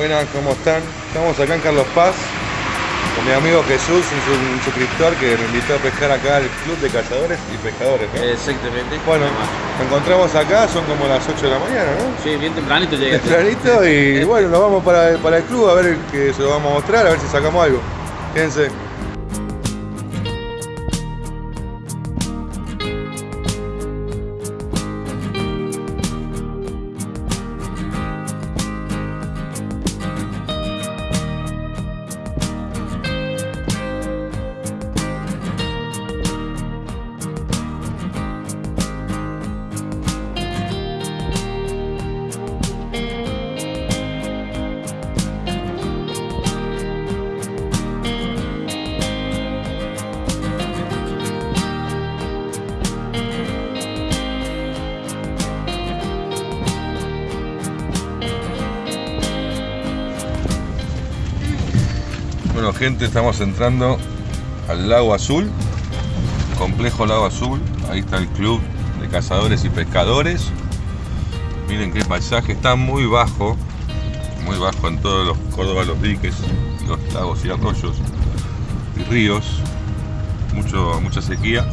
Buenas, ¿cómo están? Estamos acá en Carlos Paz con mi amigo Jesús, un, un suscriptor que me invitó a pescar acá al Club de Cazadores y Pescadores, ¿no? Exactamente. Bueno, nos encontramos acá, son como las 8 de la mañana, ¿no? Sí, bien tempranito llegaste. Tempranito y bueno, nos vamos para, para el club a ver que se lo vamos a mostrar, a ver si sacamos algo. Quédense. Bueno gente, estamos entrando al lago azul, complejo lago azul, ahí está el club de cazadores y pescadores. Miren qué paisaje, está muy bajo, muy bajo en todos los Córdoba, los diques, los lagos y arroyos y ríos, mucho, mucha sequía.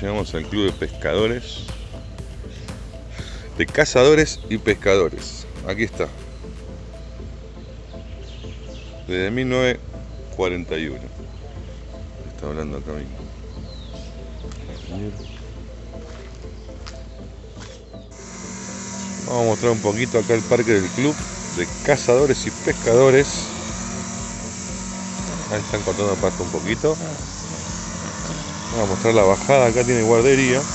Llegamos al club de pescadores, de cazadores y pescadores. Aquí está. Desde 1941. Está hablando acá mismo. Vamos a mostrar un poquito acá el parque del club de cazadores y pescadores. Ahí están cortando pasto un poquito. Vamos a mostrar la bajada, acá tiene guardería.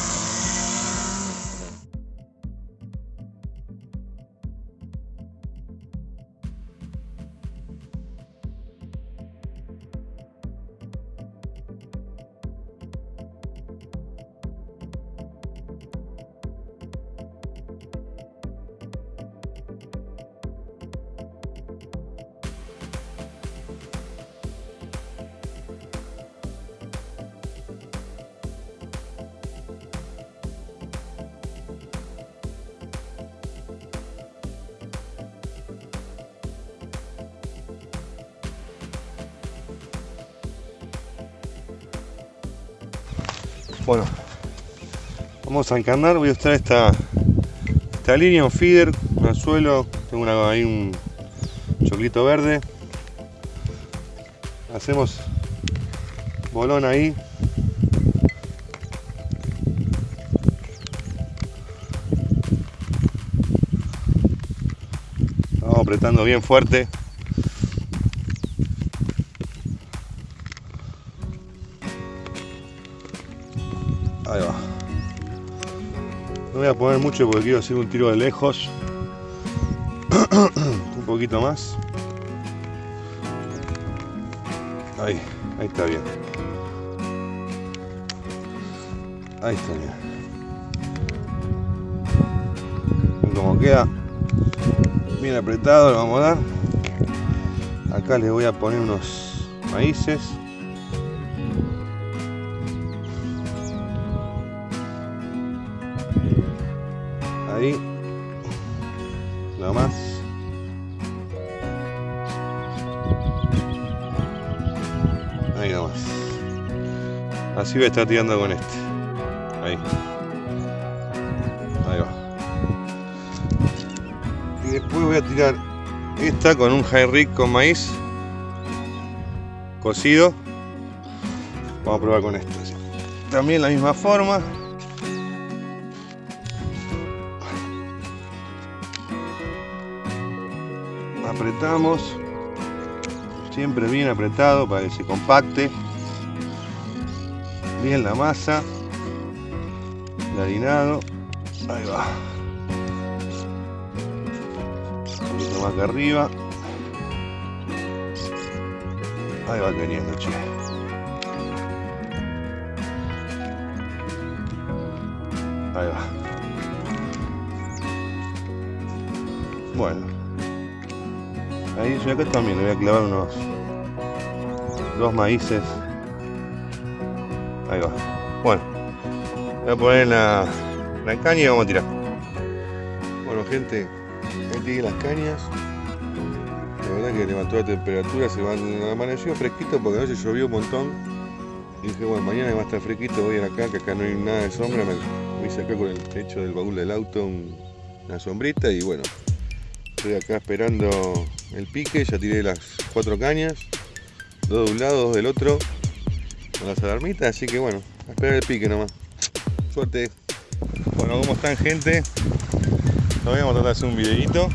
Bueno, vamos a encarnar, voy a usar esta, esta línea, un feeder, un anzuelo, tengo una, ahí un choclito verde. Hacemos bolón ahí. Vamos apretando bien fuerte. Porque quiero hacer un tiro de lejos. un poquito más. Ahí, ahí está bien. Ahí está bien. Como queda bien apretado, lo vamos a dar. Acá le voy a poner unos maíces. A estar tirando con este. Ahí. Ahí va. Y después voy a tirar esta con un high rig con maíz cocido. Vamos a probar con esto. También la misma forma. Apretamos. Siempre bien apretado para que se compacte. Bien la masa. El harinado. Ahí va. Un poquito más que arriba. Ahí va queriendo, che. Ahí va. Bueno. Ahí yo acá también le voy a clavar unos dos maíces. Bueno. Voy a poner la, caña y vamos a tirar. Bueno gente, ahí tiré las cañas. La verdad que levantó la temperatura, se van, amaneció fresquito porque anoche llovió un montón. Y dije, bueno, mañana va a estar fresquito, voy a ir acá, que acá no hay nada de sombra. Me, me hice acá con el techo del baúl del auto un- una sombrita y bueno, estoy acá esperando el pique, ya tiré las cuatro cañas, dos de un lado, dos del otro, con las alarmitas, así que bueno, a esperar el pique nomás. Suerte. Bueno, ¿cómo están gente? Nos vamos a tratar de hacer un videito.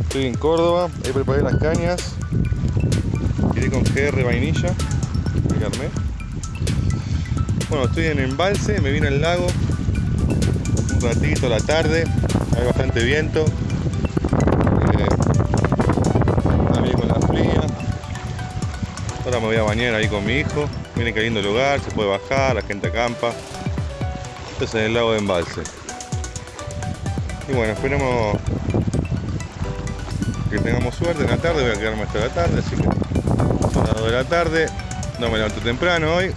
Estoy en Córdoba, ahí preparé las cañas. Tiré con GR vainilla, Carmet. Bueno, estoy en embalse, me vine al lago. Un ratito a la tarde, hay bastante viento. Ahora me voy a bañar ahí con mi hijo. Miren qué lindo lugar, se puede bajar, la gente acampa. Esto es en el lago de embalse. Y bueno, esperemos que tengamos suerte en la tarde, voy a quedarme hasta la tarde, así que son las 2 de la tarde, no me levanto temprano hoy,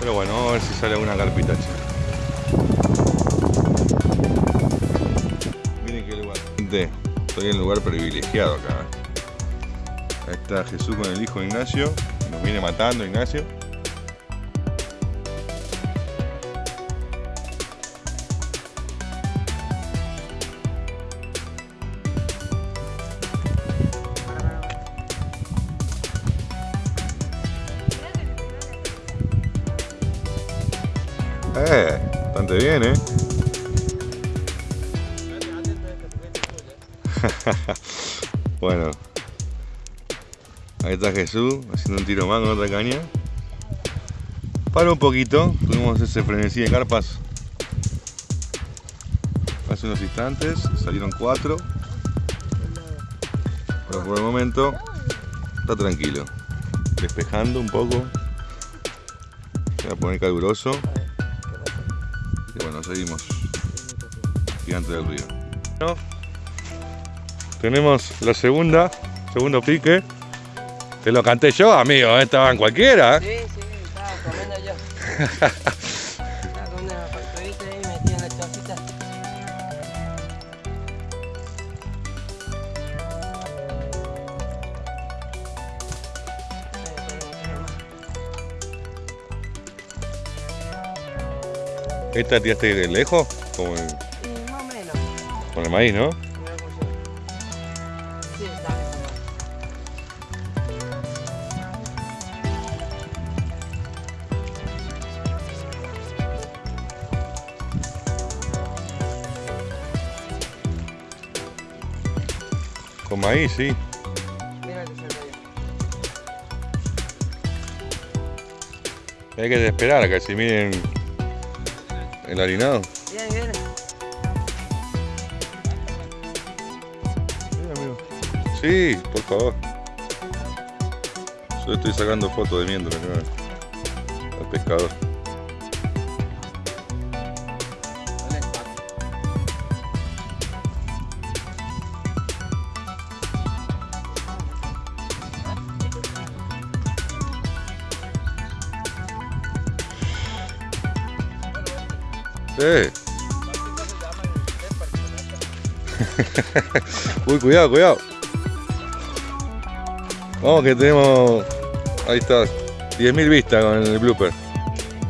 pero bueno, vamos a ver si sale alguna carpita Miren qué lugar. Estoy en un lugar privilegiado acá. Ahí está Jesús con el hijo Ignacio, nos viene matando Ignacio. Jesús haciendo un tiro más con otra caña. Para un poquito, tuvimos ese frenesí de carpas hace unos instantes, salieron cuatro. Pero por el momento está tranquilo, despejando un poco. Va a poner caluroso. Y bueno, seguimos. Gigante del río. Tenemos la segunda, segundo pique. Te lo canté yo, amigo, ¿eh? estaba en cualquiera. ¿eh? Sí, sí, estaba comiendo yo. Estaba comiendo una facturita ahí metida en la chocita. ¿Esta tiraste de lejos? Como más o menos. con el maíz, ¿no? Sí. Hay que esperar a que se miren el harinado. Bien, bien. Sí, por favor. Yo estoy sacando fotos de mientras ¿no? al pescador. Uy, cuidado, cuidado. Vamos que tenemos... Ahí está. 10.000 vistas con el blooper.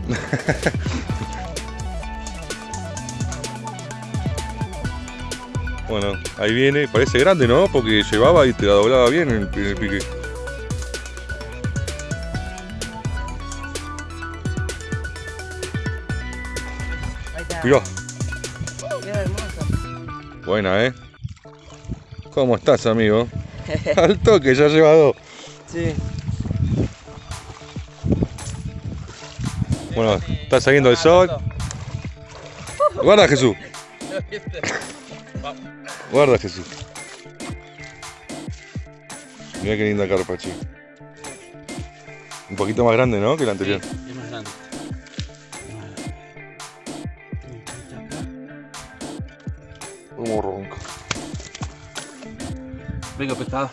bueno, ahí viene. Parece grande, ¿no? Porque llevaba y te la doblaba bien en el, en el pique. Mirá, Queda hermoso. buena, ¿eh? ¿Cómo estás, amigo? Al toque, ya lleva dos. Sí. Bueno, está saliendo el sol. Guarda, Jesús. Guarda, Jesús. Mira qué linda carpa, chico. Un poquito más grande, ¿no? Que la anterior. Venga, pescado.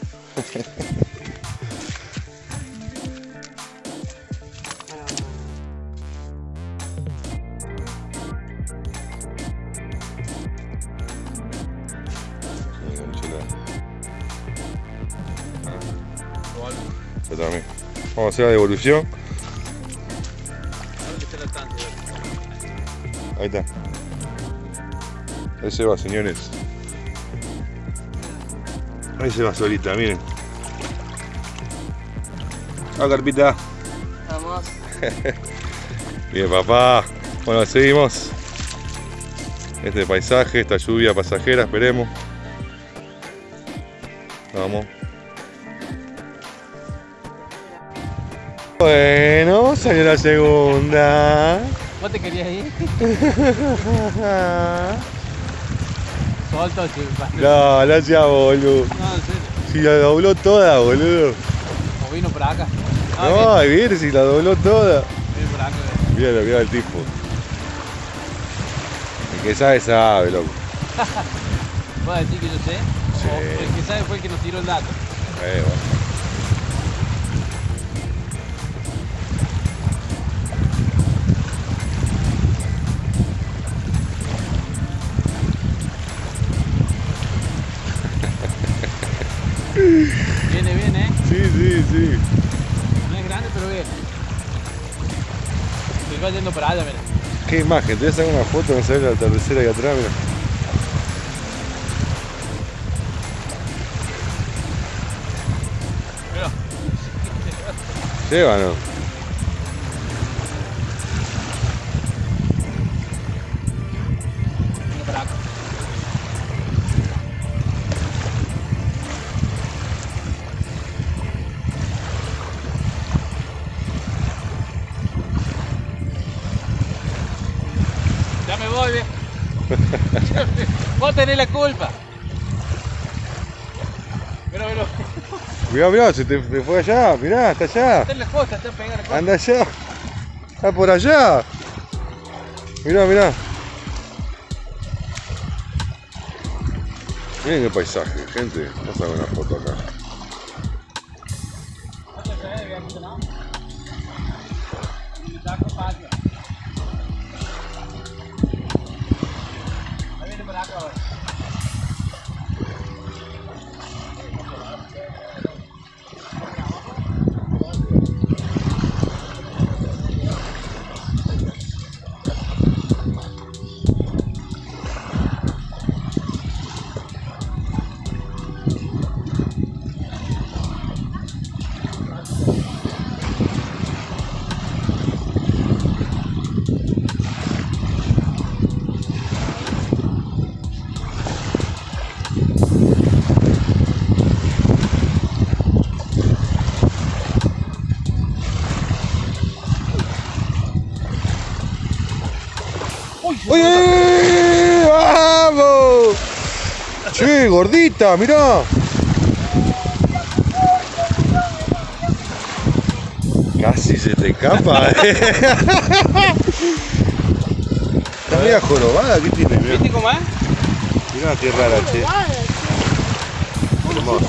Vamos a hacer la devolución. Ahí está. Ahí se va, señores. Ahí se va solita, miren. Ah, carpita. Vamos. Bien, papá. Bueno, seguimos. Este paisaje, esta lluvia pasajera, esperemos. Vamos. Bueno, salió la segunda. ¿Vos te querías ir? Solto, che. No, no sea boludo. Si la dobló toda, boludo. O vino para acá. Ah, No, ay, mire si la dobló toda. Vino para acá. Mira, mira el tipo. El que sabe, sabe, loco. ¿Vos decís que yo sé? Sí. O el que sabe fue el que nos tiró el dato. Eh, bueno. Sí. No es grande, pero viene. Se va yendo para allá, mira. Qué imagen, te voy a sacar una foto, no sabes la tercera ahí atrás, mira. Mira. Lleva, ¿no? Vos tenés la culpa. Mira, mira. Mirá, mirá, se te, te fue allá, mirá, está allá. Está en la costa, está pegada la costa. Anda allá. Está por allá. Mirá, mirá. Miren qué paisaje, gente. Vamos a ver una foto acá. Che, gordita, mirá. Casi se te escapa. eh. Está media jorobada, ¿qué tiene? Mirá, ¿Viste cómo es? mirá qué rara, che. Hermoso.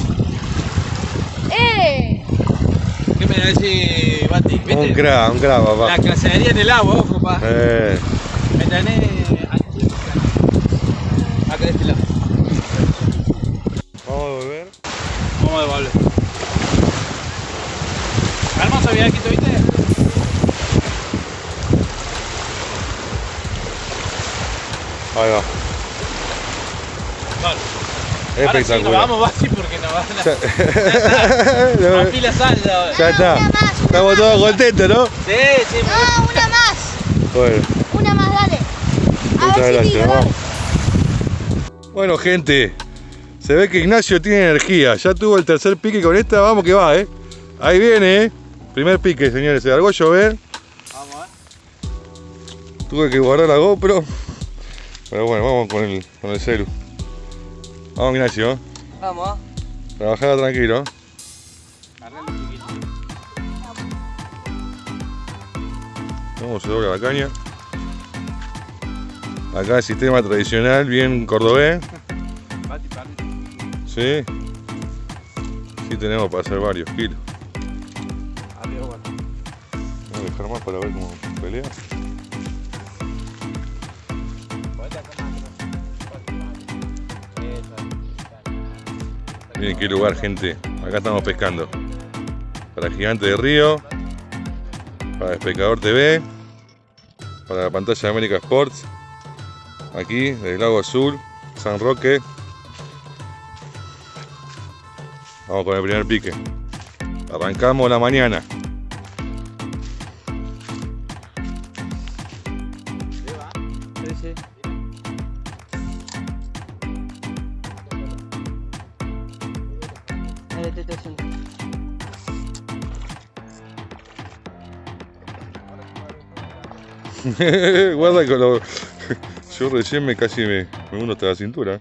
¡Eh! ¿Qué me decís, Bati? Un cra, un cra, La papá. cacería en el agua, ojo, pa. Eh, ¿Me tenés? Acá de este lado. queda quieto, ¿viste? Ahí va. Vale. Ahora sí, nos Espectacular. vamos, Basi, porque nos van a... Ya, Más pila sal ya. está. Estamos todos contentos, ¿no? Sí, sí, No, una más. Bueno, Una más, dale. A muchas ver si gracias. tiro, vamos. dale. Bueno, gente, se ve que Ignacio tiene energía. Ya tuvo el tercer pique con esta, vamos que va, ¿eh? Ahí viene, ¿eh? Primer pique, señores. Se largó a llover. Vamos, ¿eh? Tuve que guardar la GoPro. Pero bueno, vamos con el, con el celu. Vamos, Ignacio. Vamos. Trabajala tranquilo. Cómo se dobla la caña. Acá el sistema tradicional, bien cordobés. Sí. Sí tenemos para hacer varios kilos. Voy a dejar más para ver cómo pelea. Miren qué lugar, gente. Acá estamos pescando. Para Gigante de Río. Para Pescador TV. Para la pantalla de América Sports. Aquí, del Lago Azul. San Roque. Vamos con el primer pique. Arrancamos la mañana. Guarda con lo... Yo recién me casi me, me uno hasta la cintura.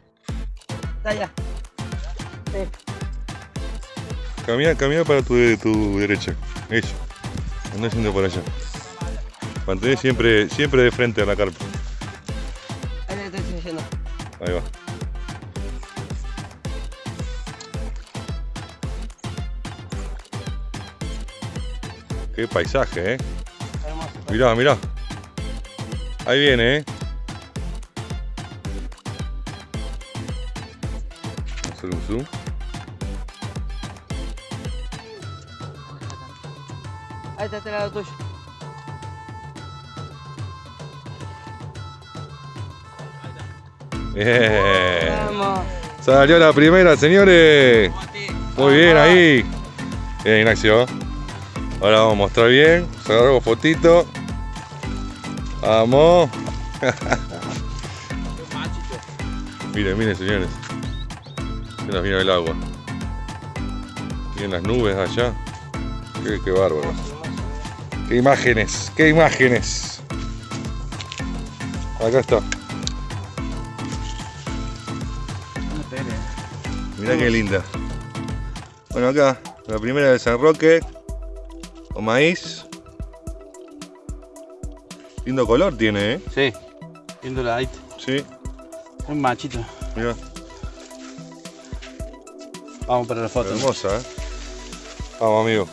Está ya. Sí. Camina, camina para tu, tu derecha. Eso. Anda yendo por allá. Mantén siempre, siempre de frente a la carpa. Ahí le estoy haciendo. Ahí va. Qué paisaje, eh. Hermoso. Mirá, mirá. Ahí viene, eh. Vamos a hacer un zoom. Ahí está este lado tuyo. Bien. Vamos. Salió la primera, señores. Muy bien ahí. Bien, Ignacio. Ahora vamos a mostrar bien. Sacamos fotito. Vamos. Miren, miren, señores. Se nos vino el agua. Miren las nubes allá. Qué, qué bárbaro. Qué imágenes, qué imágenes. Acá está. Mirá qué linda. Bueno, acá, la primera de San Roque. O maíz. Lindo color tiene, ¿eh? Sí. Viéndola ahí. Sí, Un machito. mira, Vamos para la foto. hermosa, ¿eh? Vamos, amigo.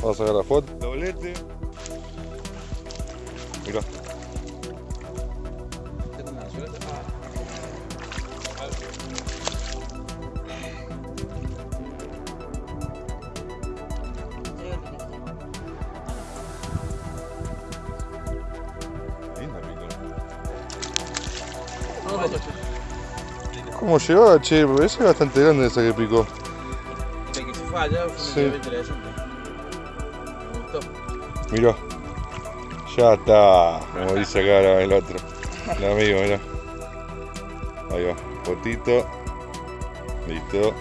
Vamos a sacar la foto. Doblete. ¿Cómo llevaba, che? Porque esa es bastante grande esa que picó. De que se fue allá fue Sí. interesante. Me gustó. Mirá. Ya está. Como dice acá el otro. El amigo, mirá. Ahí va. Fotito. Listo.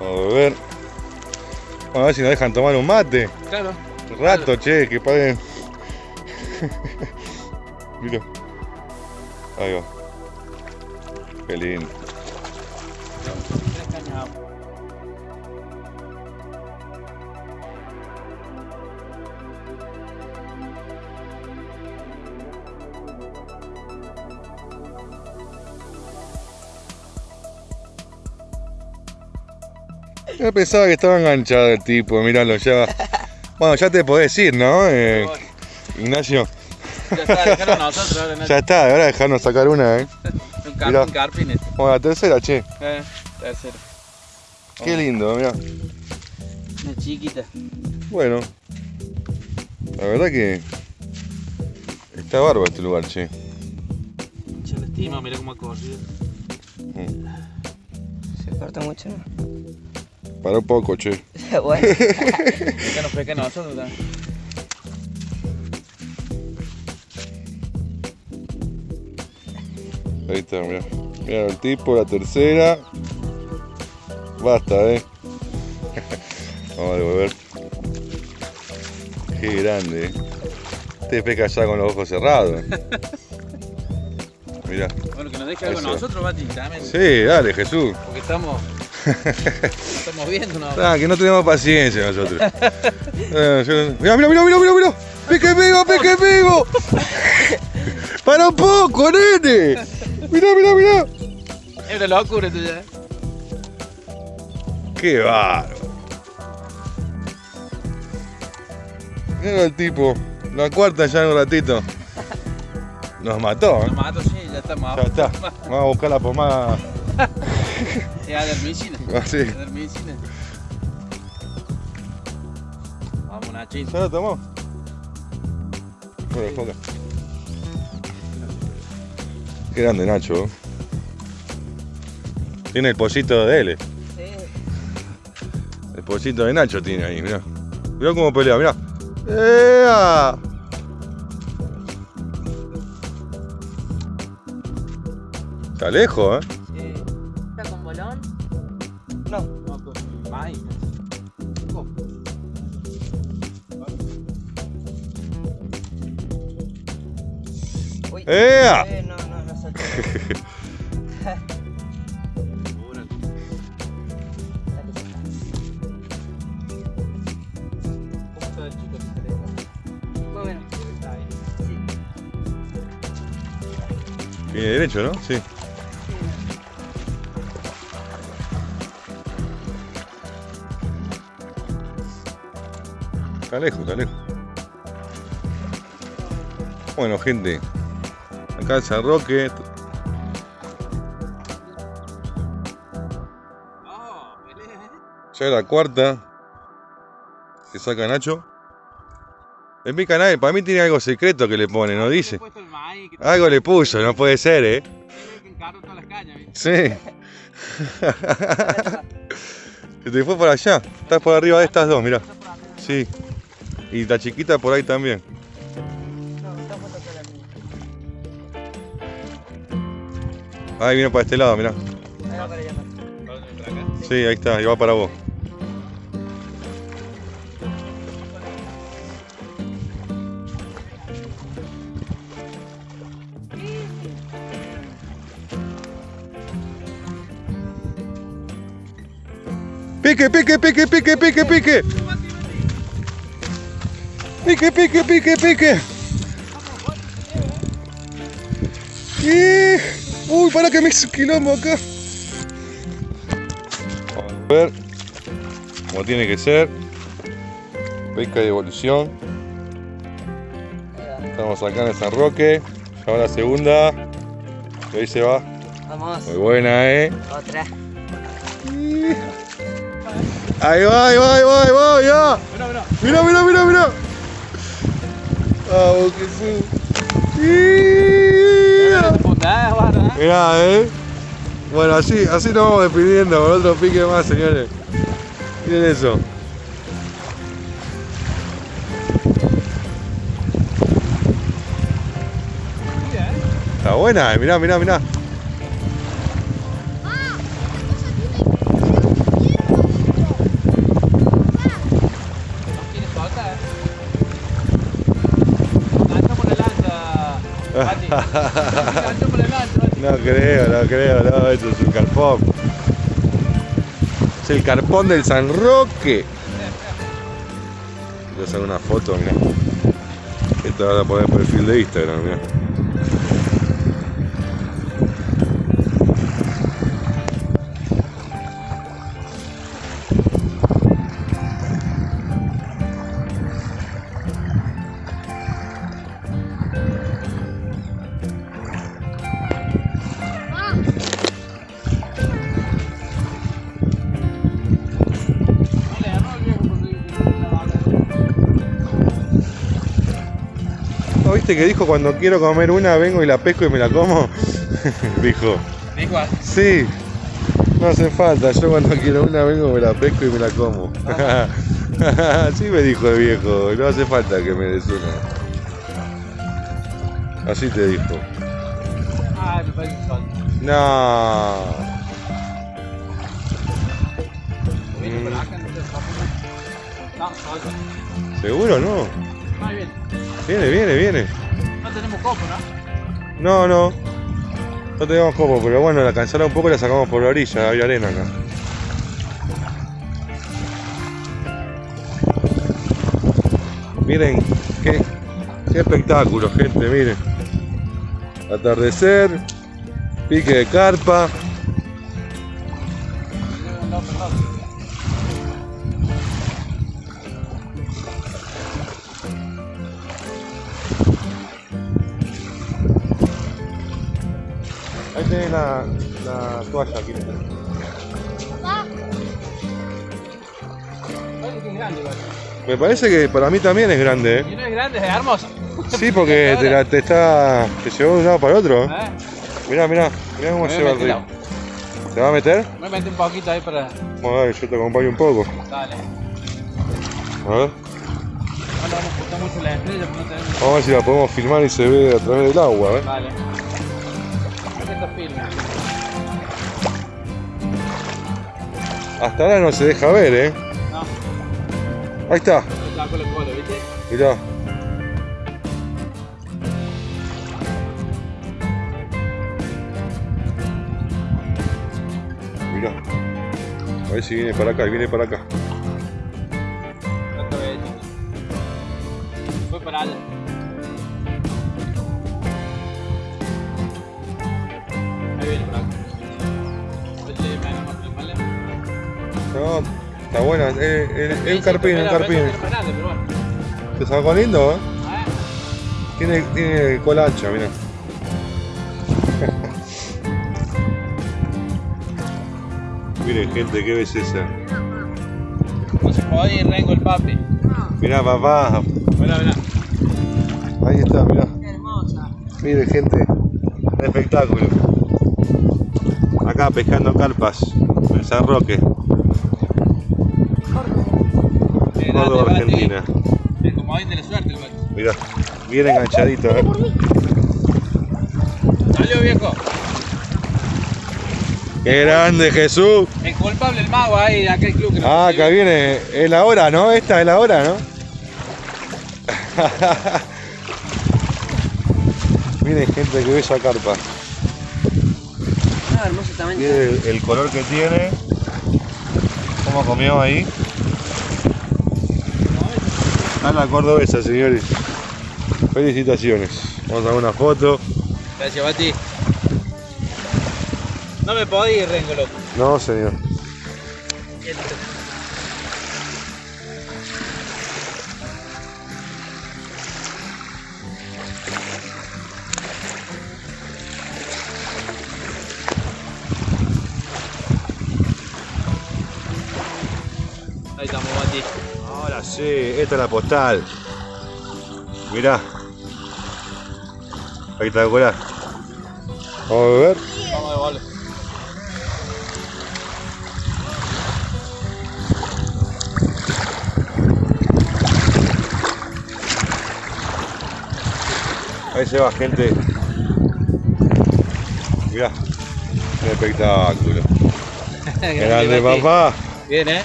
Vamos a beber. Vamos a ver si nos dejan tomar un mate. Claro. Rato, che, que paguen. Mira. Ahí va. Qué lindo. Yo pensaba que estaba enganchado el tipo, míralo ya. Bueno, ya te podés ir, ¿no? Eh, Ignacio. Ya está, dejaron a nosotros ahora. Ya está, ahora dejarnos sacar una, ¿eh? Un Mirá. carpin, carpin este. Bueno, la tercera, che. Eh, tercero. Qué lindo, mirá. Una chiquita. Bueno, la verdad que está bárbaro este lugar, che. Se lastima, mira cómo ha corrido. Se corta mucho, ¿no? Para un poco, che. bueno. Esta nos nosotros también. Ahí está, mira. Mira el tipo, la tercera. Basta, eh. Vamos a devolver. Qué grande, eh. Este pesca ya con los ojos cerrados. Mira. Bueno, que nos deje algo Eso. nosotros, Bati, también. Sí, dale, Jesús. Porque estamos. estamos viendo, ¿no? Ah, que no tenemos paciencia nosotros. Eh, yo- Mira, mira, mira, mira, mira, mira. Pique vivo, pique vivo. Para un poco, nene. Mira, mira, mira. Es una locura esto ya. Qué bárbaro. Mira el tipo. La cuarta ya en un ratito. Nos mató, ¿eh? Nos mato, sí, ya estamos Ya está. Vamos a buscar la pomada. Ya de medicina. Así. Medicina. Vamos, Nachín. ¿Ya lo tomó? Bueno, foca. Qué grande Nacho. Tiene el pollito de él. Sí. El pollito de Nacho tiene ahí, mirá. Mirá cómo pelea, mirá. ¡Ea! Está lejos, ¿eh? Sí. ¿Está con bolón? No. No, con. Derecho, ¿no? Sí. Está lejos, está lejos. Bueno, gente. Acá en San Roque. ¿eh? Ya la cuarta. Que saca Nacho. En mi canal, para mí tiene algo secreto que le pone, ¿no he dice? Algo le puso, no puede ser, ¿eh? Sí. Se te fue por allá. Estás por arriba de estas dos, mirá. Sí. Y la chiquita por ahí también. Ahí viene para este lado, mirá. Sí, ahí está, y va para vos. Pique, pique, pique, pique, pique, pique. Pique, pique, pique, pique. Y... Uy, para que me hizo quilombo acá. Vamos a ver como tiene que ser. Pesca de evolución. Estamos acá en el San Roque. Ya va la segunda. Y ahí se va. Vamos. Muy buena, eh. Otra. Ahí va, ahí va, ahí va, ahí va, ya. Mira, mira, mira, mira. Vamos, Jesús. Mirá, eh. Bueno, así, así nos vamos despidiendo con otro pique más, señores. Miren eso. Mira, ¿eh? Está buena, eh. mirá, mirá, mirá. No creo, no creo, no, esto es un carpón. Es el carpón del San Roque. Voy a hacer una foto, mira. Esto vas a poner perfil de Instagram, mira. ¿Viste que dijo cuando quiero comer una vengo y la pesco y me la como? dijo. Dijo, Sí, no hace falta, yo cuando quiero una vengo, me la pesco y me la como. Así me dijo el viejo, no hace falta que me des una. Así te dijo. ay, me. No. ¿Seguro no? Muy bien. Viene, viene, viene. No tenemos copo, ¿no? No, no. No tenemos copo, pero bueno, la cancela un poco y la sacamos por la orilla, hay arena acá. Miren, qué, qué espectáculo, gente, miren. Atardecer, pique de carpa. La, la toalla aquí. Papá. Me parece que para mí también es grande, ¿eh? Y no es grande, es hermoso. Sí, porque te, la- te está. te llevó de un lado para el otro. ¿eh? ¿Eh? Mirá, mirá, mirá cómo se va el río. ¿Te va a meter? Me metí un poquito ahí para. Vamos a ver, yo te acompaño un poco. Dale. A ver. Vamos a ver si la podemos filmar y se ve a través del agua, ¿eh? Vale. Hasta ahora no se deja ver, ¿eh? No, Ahí está, saco el ¿viste? mirá. Mirá. A ver si viene para acá, viene para acá. Es, un carpín, un carpín. Te sacó lindo, ¿eh? Tiene, tiene cola ancha, mira. Miren gente, qué belleza. No se puede ir rengo el papi. Mirá papá, ahí está, mirá. Qué hermosa. Miren gente, espectáculo. Acá pescando carpas, en San Roque, Córdoba, Argentina. Es como hoy de la suerte el macho. Mirá, bien enganchadito, ¿eh? Salió viejo. ¡Qué grande Jesús! El culpable el mago ahí de aquel club que nos Ah, acá viene, es la hora, ¿no? Esta es la hora, ¿no? Miren gente que bella carpa. Ah, hermoso también. Miren el, el color que tiene. ¿Cómo comió ahí? Está la cordobesa, señores. Felicitaciones. Vamos a una foto. Gracias, Bati. No me podía ir, Rengo, loco. No, señor. Sí, esta es la postal. Mirá. Espectacular. Vamos a ver. Vamos de bola. Ahí se va, gente. Mirá. Qué espectáculo. Grande, papá. Bien, ¿eh?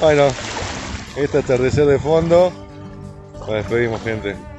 Bueno, este atardecer de fondo. Nos despedimos, gente.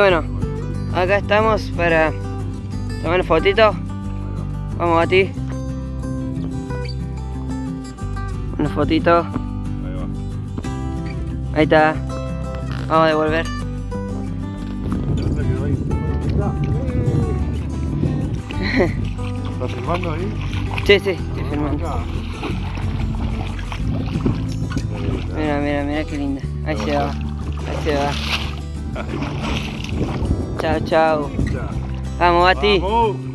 Bueno, acá estamos para tomar fotito. Vamos a ti. Una fotito. Ahí va. Ahí está. Vamos a devolver. ¿Estás filmando ahí? Sí, sí, estoy filmando. Mira, mira, mira qué linda. Ahí se va. Ahí se va. Chao, chao. Vamos, Bati. ¡Vamos!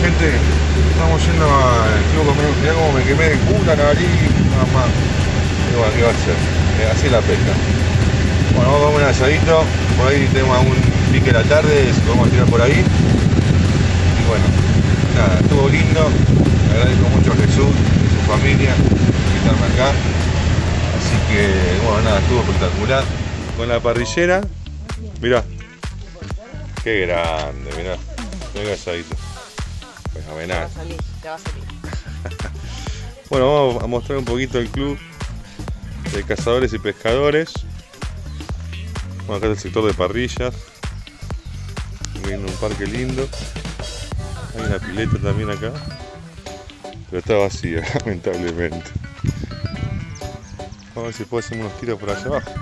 Gente, estamos yendo al club conmigo. Mirá cómo me quemé de culo, nariz, mamá. Y bueno, ¿qué va a hacer? Eh, así es la pesca. Bueno, vamos a comer un asadito. Por ahí tenemos algún pique a la tarde, si podemos tirar por ahí. Y bueno, nada, estuvo lindo. Agradezco mucho a Jesús y su familia por invitarme acá. Así que, bueno, nada, estuvo espectacular. Con la parrillera, mirá. Qué grande, mirá. Qué asadito. Ya va a salir, ya va a salir. Bueno, vamos a mostrar un poquito el club de cazadores y pescadores. Bueno, acá está el sector de parrillas. Viene un parque lindo. Hay una pileta también acá. Pero está vacía, lamentablemente. Vamos a ver si puedo hacer unos tiros por allá abajo.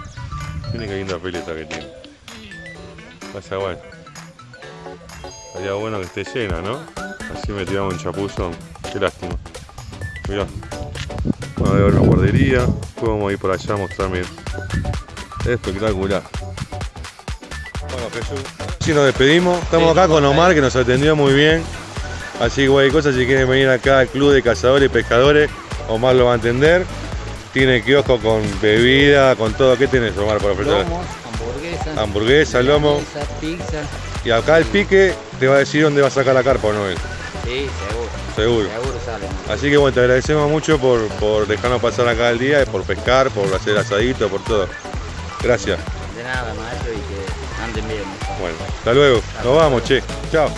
Miren qué linda pileta que tiene. Vaya bueno. Sería bueno que esté llena, ¿no? Así me tiramos un chapuzón. Qué lástima. Mirá. Bueno, voy a ver una guardería. Después vamos a ir por allá a mostrarme. Espectacular. Bueno, Jesús. Si nos despedimos, estamos acá con Omar que nos atendió muy bien. Así que cualquier cosa, si quieren venir acá al club de cazadores y pescadores, Omar lo va a entender. Tiene kiosco con bebida, con todo. ¿Qué tenés, Omar, para ofrecer? Lomos, hamburguesas, Hamburguesa, lomo. pizza, pizza. Y acá el pique te va a decir dónde va a sacar la carpa o no él. Sí, seguro. Seguro. Seguro sale. Así que bueno, te agradecemos mucho por, por dejarnos pasar acá el día, por pescar, por hacer asadito, por todo. Gracias. De nada, maestro, y que anden bien. Bueno, hasta luego. Nos vamos, che. Chao.